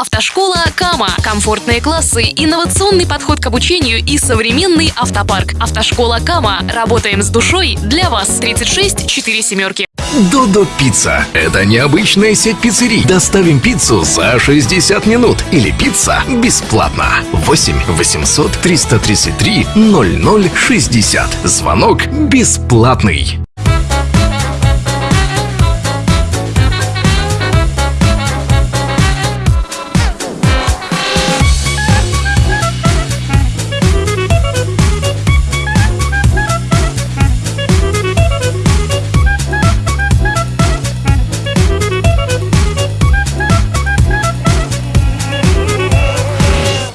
Автошкола Кама. Комфортные классы, инновационный подход к обучению и современный автопарк. Автошкола Кама. Работаем с душой для вас. 36 4 семерки. Додо Пицца. Это необычная сеть пиццерий. Доставим пиццу за 60 минут. Или пицца бесплатно. 8 800 333 0060. Звонок бесплатный.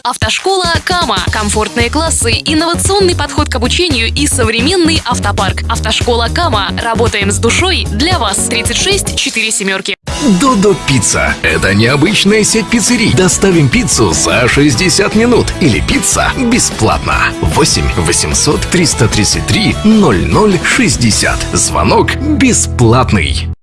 Автошкола Кама. Комфортные классы, инновационный подход к обучению и современный автопарк. Автошкола Кама. Работаем с душой для вас. 36 4 семерки. Додо Пицца. Это необычная сеть пиццерий. Доставим пиццу за 60 минут. Или пицца бесплатно. 8 800 333 0060. Звонок бесплатный.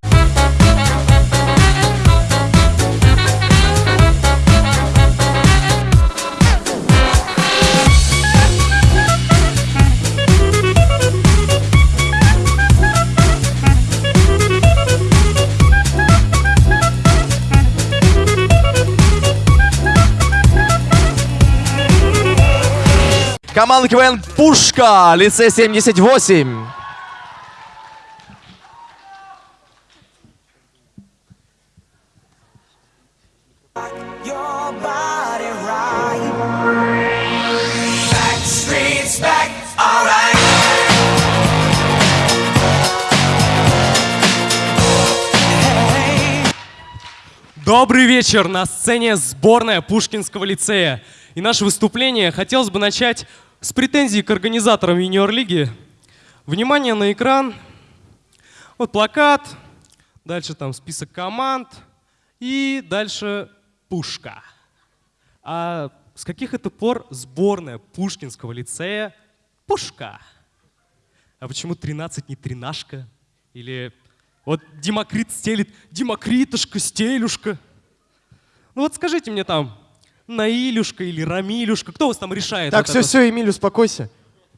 Команда КВН Пушка, лицей 78. your body right. Back streets back, alright. Добрый вечер! На сцене сборная Пушкинского лицея. И наше выступление хотелось бы начать с претензий к организаторам юниор-лиги. Внимание на экран. Вот плакат, дальше там список команд и дальше пушка. А с каких это пор сборная Пушкинского лицея пушка? А почему 13 не тринашка? Или вот Демокрит стелит, Демокритушка, стелюшка. Ну вот скажите мне там, Наилюшка или Рамилюшка, кто у вас там решает? Так, вот все, это? все, Эмиль, успокойся.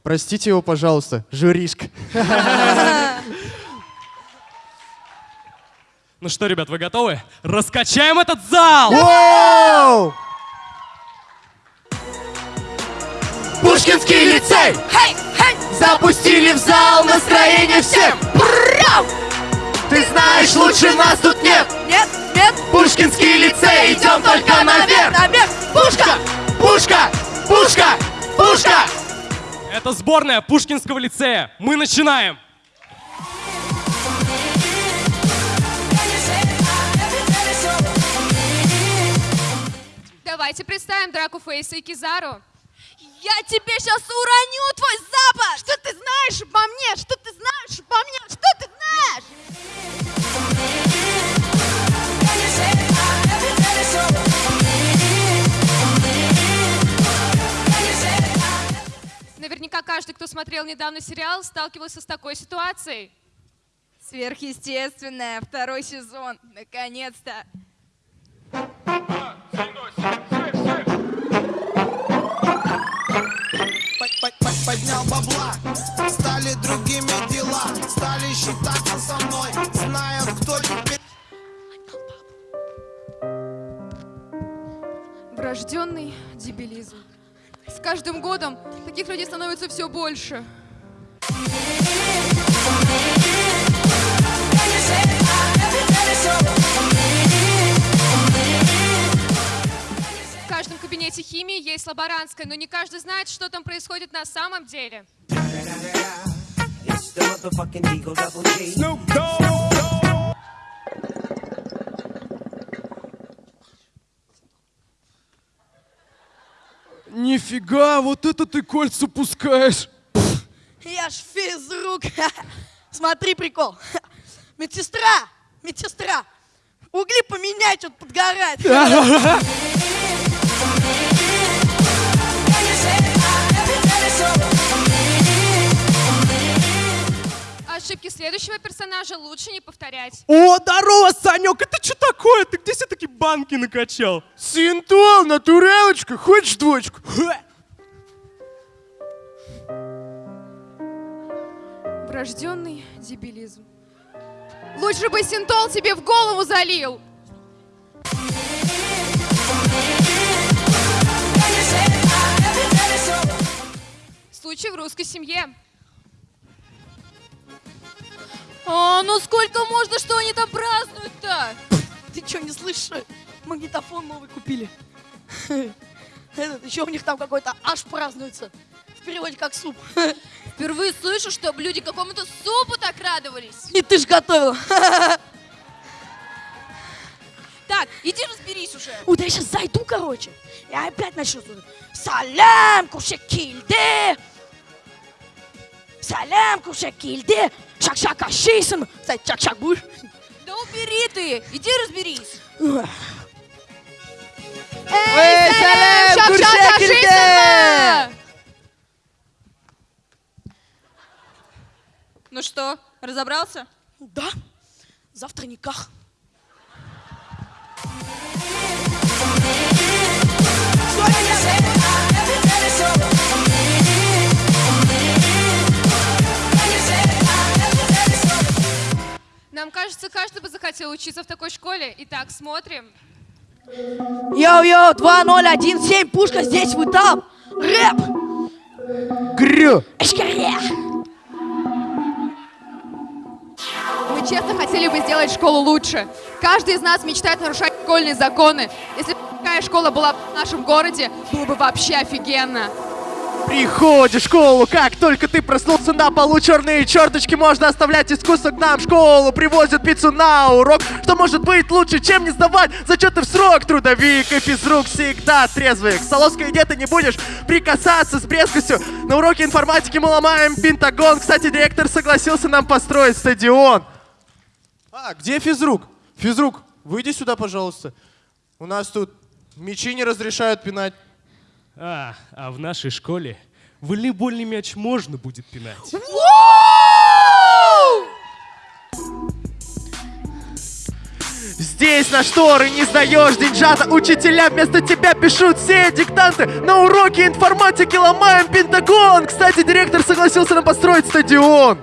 Простите его, пожалуйста, журишка. Ну что, ребят, вы готовы? Раскачаем этот зал! Воу! Пушкинский лицей! Запустили в зал настроение всем! Ты знаешь, лучше нас тут нет! Нет, нет, Пушкинский лицей, идем только наверх! наверх! Пушка! Пушка! Пушка! Пушка! Это сборная Пушкинского лицея. Мы начинаем! Давайте представим Драку Фейса и Кизару. Я тебе сейчас уроню твой запад! Что ты знаешь обо мне? Что ты знаешь обо мне? Что ты знаешь? Наверняка каждый, кто смотрел недавно сериал, сталкивался с такой ситуацией. Сверхъестественное, второй сезон, наконец-то. Поднял бабла, стали другими дела, стали считаться со мной, знают, кто теперь. Врожденный дебилизм. С каждым годом таких людей становится все больше. В кабинете химии есть лаборантская, но не каждый знает, что там происходит на самом деле. Нифига, вот это ты кольца пускаешь! Я ж физрук. Смотри, прикол. Медсестра, медсестра. Угли поменяй, что-то подгорает. следующего персонажа лучше не повторять. О, здорово, Санек, это что такое? Ты где все-таки банки накачал? Синтуал, натурелочка, хочешь дочку? Врожденный дебилизм. Лучше бы синтол тебе в голову залил. Случай в русской семье. А, ну сколько можно, что они там празднуют-то? Ты что, не слышишь? Магнитофон новый купили. Этот, еще у них там какой-то аж празднуется. В переводе как суп. Впервые слышу, чтобы люди какому-то супу так радовались. И ты ж готовил. Так, иди разберись уже. Да я сейчас зайду, короче. И опять начну. Салям, кушекильде. Салям, кушекильде. Шак-шак ашисм. Кстати, чак-чак будешь? Да убери ты, иди разберись. Эй, Салем, Шак-шак! Ну что, разобрался? Да. Завтра никак. Нам кажется, каждый бы захотел учиться в такой школе. Итак, смотрим. Йоу-йоу, 2017, пушка здесь, вы там. Рэп. Грю. Мы честно хотели бы сделать школу лучше. Каждый из нас мечтает нарушать школьные законы. Если бы такая школа была в нашем городе, было бы вообще офигенно. Приходишь в школу, как только ты проснулся на полу черные черточки можно оставлять искусство к нам в школу. Привозят пиццу на урок что может быть лучше чем не сдавать зачеты в срок. Трудовик и физрук всегда трезвый. К столовской еде ты не будешь прикасаться с брезгостью на уроке информатики мы ломаем пентагон. Кстати директор согласился нам построить стадион. А где физрук? Физрук выйди сюда пожалуйста. У нас тут мечи не разрешают пинать А, а в нашей школе волейбольный мяч можно будет пинать. Здесь на шторы не сдаешь деньжата Учителя вместо тебя пишут все диктанты На уроке информатики ломаем пентагон Кстати, директор согласился нам построить стадион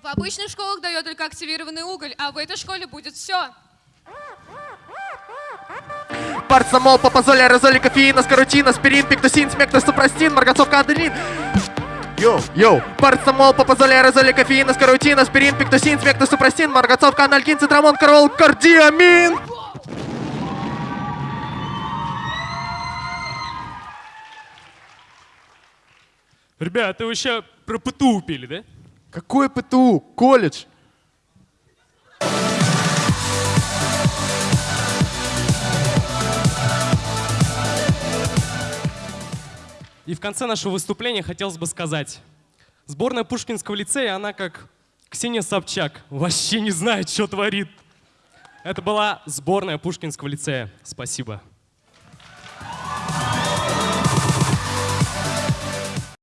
В обычных школах дает только активированный уголь, а в этой школе будет все. Парацетамол, папазоль, аэрозоль, кофеин, аскорутин, аспирин, пиктусин, смектосупрастин, марганцовка, анальгин Йоу, йоу, парацетамол, папазоль, аэрозоль, кофеин, аскорутин, аспирин, пиктусин, смектосупрастин, марганцовка, анальгин, цитрамон, карол, кардиамин Ребята, вы сейчас про ПТУ пили, да? Какое ПТУ? Колледж И в конце нашего выступления хотелось бы сказать. Сборная Пушкинского лицея, она как Ксения Собчак. Вообще не знает, что творит. Это была сборная Пушкинского лицея. Спасибо.